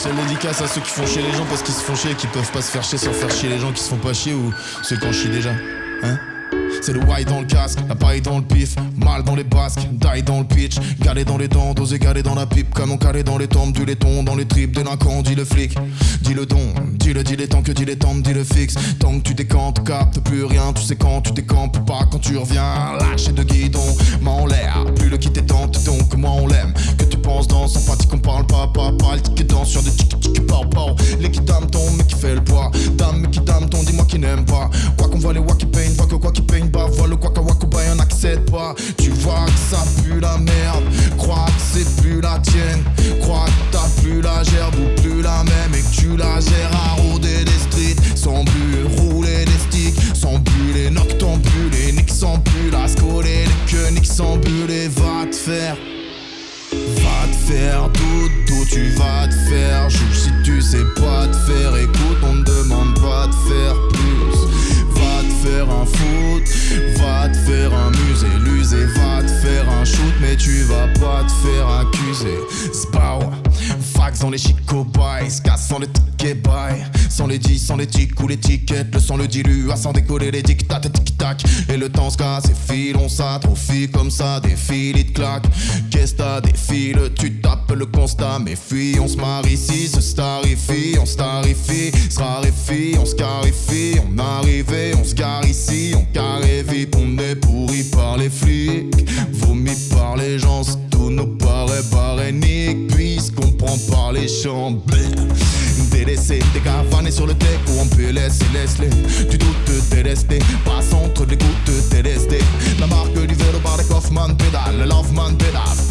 Spéciale dédicace à ceux qui font chier les gens parce qu'ils se font chier et qui peuvent pas se faire chier sans faire chier les gens qui se font pas chier ou ceux qui en chient déjà. Hein? C'est le white dans le casque, la paille dans le pif, mal dans les basques, die dans le pitch, galé dans les dents, dosé galé dans la pipe, canon calé dans les tombes, du laiton dans les tripes, délinquant, dit le flic, dis le don, dis le dis les temps que dis les tombes, dis le fixe, tant que tu décantes, capte plus rien, tu sais quand tu décampes, pas quand tu reviens, lâché de guidon, main en l'air, voit les wacky pain, voit que quoi qui peigne bah vois le waka waka bah y'en accède pas. Tu vois que ça pue la merde. Crois que c'est plus la tienne. Crois que t'as plus la gerbe ou plus la même Et que tu la gères à rôder des streets. Sans but, rouler des sticks. Sans but, les noctambules Les nicks sans pull à scoler Les queues niques sans bulles Et va te faire. Va te faire dodo, tu vas te faire. Si tu va te faire un musée L'usé va te faire un shoot Mais tu vas pas te faire accuser. Spow, fax dans les chico boys Casse sans le ticket buy Sans les 10, sans les tics ou les tickets Le sang le dilue, à sans décoller les tic-tac et tic-tac. Et le temps se casse et file, on s'atrophie comme ça Des fils, il te claque Qu'est-ce t'as des fils, tu tapes le constat Mais fuis, on se marie ici, se starifie On starifie, se raréfie, on se carifie On arrive, on se on est pourri par les flics Vomi par les gens, tout nous paraît barénique Puisqu'on prend par les chambres. Des cavanés sur le deck ou en PLS et laisse-les Tu doutes délesté, passe entre les gouttes TLSD La marque du vélo par les Kaufman pédale, le Loveman pédale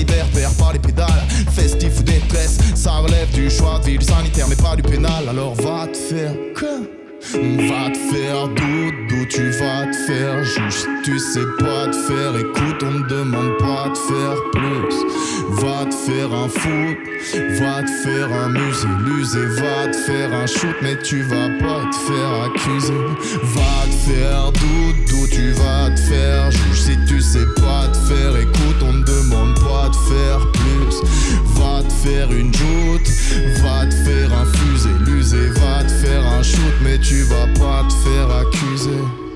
libère, perd pas les pédales. Festif ou détresse, ça relève du choix de vie Du sanitaire mais pas du pénal. Alors va te faire quoi? Va te faire dodo, tu vas te faire juge Tu sais pas te faire, écoute on ne demande pas de faire plus. Va te faire un foot, va te faire un musée. Va te faire un shoot mais tu vas pas te faire accuser. Va te faire dodo, tu vas tu vas pas te faire accuser.